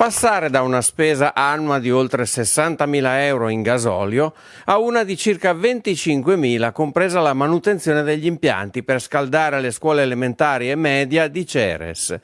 Passare da una spesa annua di oltre 60.000 euro in gasolio a una di circa 25.000 compresa la manutenzione degli impianti per scaldare le scuole elementari e media di Ceres.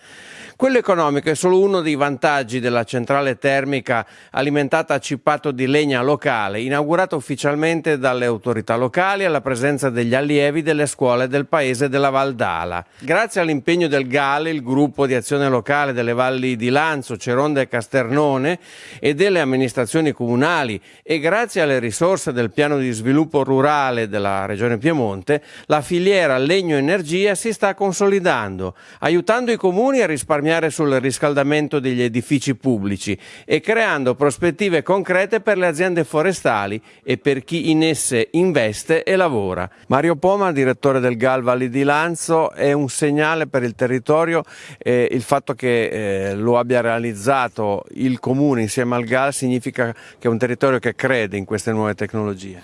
Quello economico è solo uno dei vantaggi della centrale termica alimentata a cippato di legna locale, inaugurata ufficialmente dalle autorità locali alla presenza degli allievi delle scuole del paese della Valdala. Grazie all'impegno del GALE, il gruppo di azione locale delle valli di Lanzo, Ceronda e Casternone e delle amministrazioni comunali e grazie alle risorse del piano di sviluppo rurale della Regione Piemonte, la filiera legno-energia si sta consolidando, aiutando i comuni a risparmiare sul riscaldamento degli edifici pubblici e creando prospettive concrete per le aziende forestali e per chi in esse investe e lavora. Mario Poma, direttore del GAL Valli di Lanzo, è un segnale per il territorio eh, il fatto che eh, lo abbia realizzato il comune insieme al GAL significa che è un territorio che crede in queste nuove tecnologie.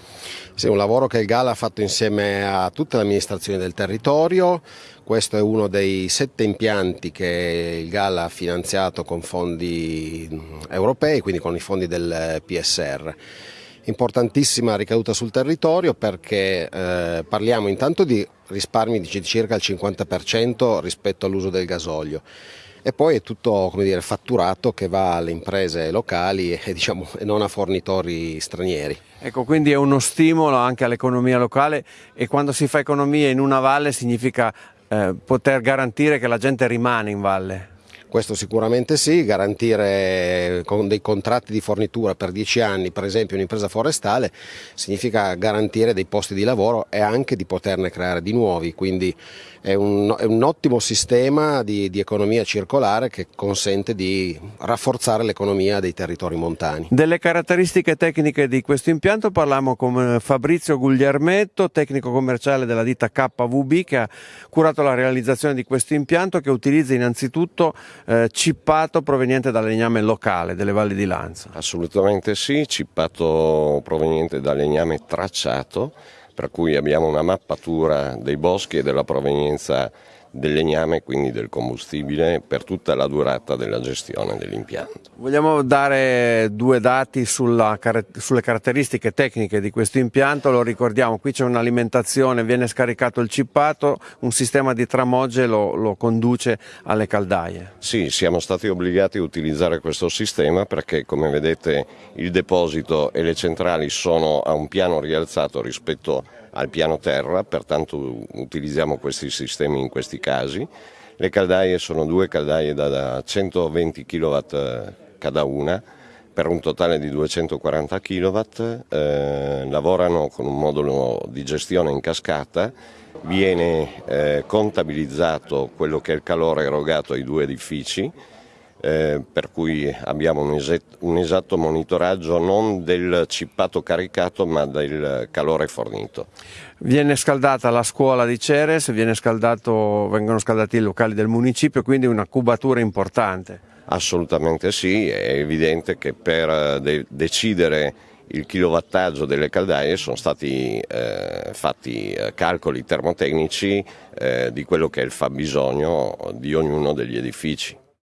Sì, un lavoro che il GAL ha fatto insieme a tutte le amministrazioni del territorio, questo è uno dei sette impianti che il GAL ha finanziato con fondi europei, quindi con i fondi del PSR. Importantissima ricaduta sul territorio perché eh, parliamo intanto di risparmi di circa il 50% rispetto all'uso del gasolio e poi è tutto dire, fatturato che va alle imprese locali e, diciamo, e non a fornitori stranieri. Ecco, quindi è uno stimolo anche all'economia locale e quando si fa economia in una valle significa eh, poter garantire che la gente rimane in valle. Questo sicuramente sì, garantire con dei contratti di fornitura per dieci anni, per esempio un'impresa forestale, significa garantire dei posti di lavoro e anche di poterne creare di nuovi, quindi è un, è un ottimo sistema di, di, economia circolare che consente di rafforzare l'economia dei territori montani. Delle caratteristiche tecniche di questo impianto parliamo con Fabrizio Gugliarmetto, tecnico commerciale della ditta KVB che ha curato la realizzazione di questo impianto che utilizza innanzitutto eh, cippato proveniente dal legname locale delle valli di Lanza. Assolutamente sì, cippato proveniente dal legname tracciato, per cui abbiamo una mappatura dei boschi e della provenienza del legname, quindi del combustibile, per tutta la durata della gestione dell'impianto. Vogliamo dare due dati sulla, sulle caratteristiche tecniche di questo impianto, lo ricordiamo, qui c'è un'alimentazione, viene scaricato il cippato, un sistema di tramogge lo, lo conduce alle caldaie. Sì, siamo stati obbligati a utilizzare questo sistema perché come vedete il deposito e le centrali sono a un piano rialzato rispetto al piano terra, pertanto utilizziamo questi sistemi in questi casi. Le caldaie sono due caldaie da 120 kW cada una per un totale di 240 kW, eh, lavorano con un modulo di gestione in cascata, viene eh, contabilizzato quello che è il calore erogato ai due edifici, eh, per cui abbiamo un, esatto, un, esatto monitoraggio non del cippato caricato ma del calore fornito. Viene scaldata la scuola di Ceres, scaldato, vengono scaldati i locali del municipio, quindi una cubatura importante. Assolutamente sì, è evidente che per eh, de decidere il kilowattaggio delle caldaie sono stati eh, fatti eh, calcoli termotecnici eh, di quello che è il fabbisogno di ognuno degli edifici.